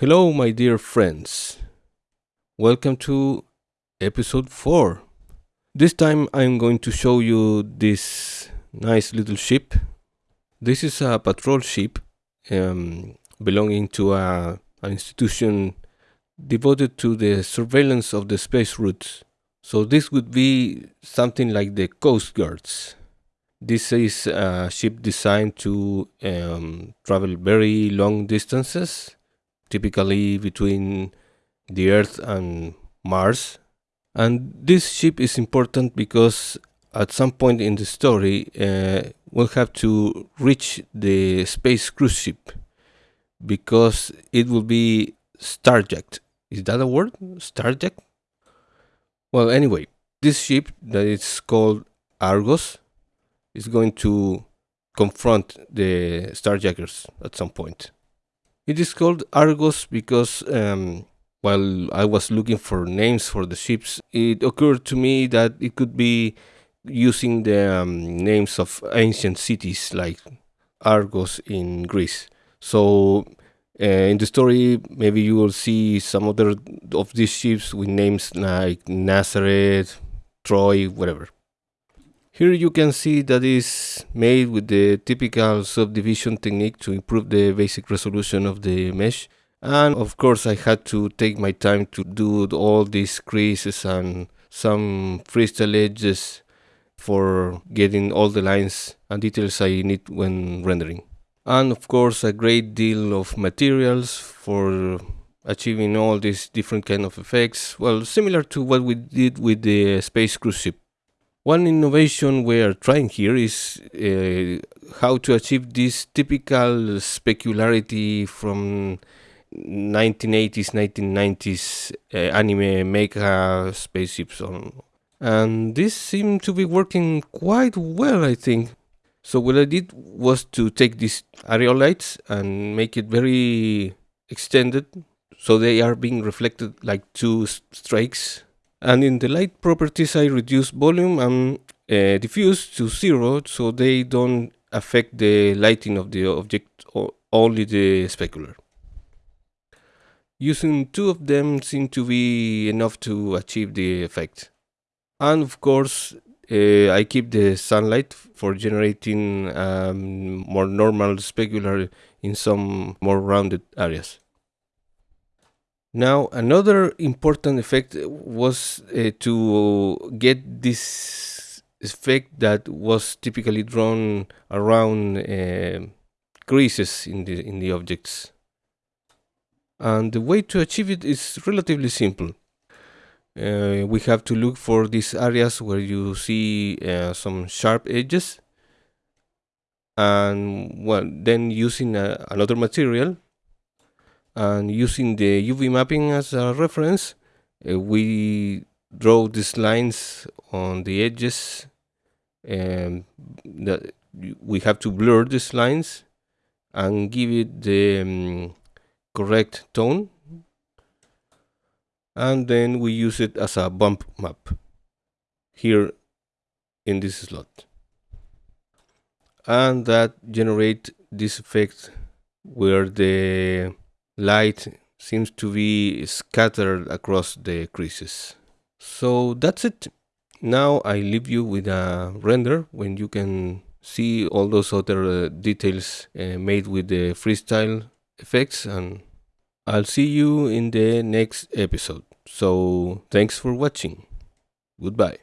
Hello, my dear friends. Welcome to episode 4. This time I'm going to show you this nice little ship. This is a patrol ship um, belonging to a, an institution devoted to the surveillance of the space routes. So this would be something like the Coast Guards. This is a ship designed to um, travel very long distances, typically between the Earth and Mars. And this ship is important because at some point in the story, uh, we'll have to reach the space cruise ship because it will be starjacked. Is that a word? Starjacked? Well, anyway, this ship that is called Argos is going to confront the Starjackers at some point. It is called Argos because um, while I was looking for names for the ships, it occurred to me that it could be using the um, names of ancient cities like Argos in Greece. So uh, in the story, maybe you will see some other of these ships with names like Nazareth, Troy, whatever. Here you can see that is made with the typical subdivision technique to improve the basic resolution of the mesh. And of course I had to take my time to do all these creases and some freestyle edges for getting all the lines and details I need when rendering. And of course a great deal of materials for achieving all these different kind of effects. Well, similar to what we did with the space cruise ship. One innovation we are trying here is uh, how to achieve this typical specularity from 1980s, 1990s uh, anime mecha spaceships on. And this seemed to be working quite well, I think. So what I did was to take these area lights and make it very extended so they are being reflected like two strikes and in the light properties I reduce volume and uh, diffuse to zero so they don't affect the lighting of the object or only the specular. Using two of them seem to be enough to achieve the effect. And of course uh, I keep the sunlight for generating um, more normal specular in some more rounded areas. Now, another important effect was uh, to get this effect that was typically drawn around uh, creases in the in the objects. And the way to achieve it is relatively simple. Uh, we have to look for these areas where you see uh, some sharp edges and well then using uh, another material and using the UV mapping as a reference uh, we draw these lines on the edges and that we have to blur these lines and give it the um, correct tone. And then we use it as a bump map here in this slot. And that generate this effect where the light seems to be scattered across the creases. So that's it. Now I leave you with a render when you can see all those other uh, details uh, made with the freestyle effects and I'll see you in the next episode. So thanks for watching. Goodbye.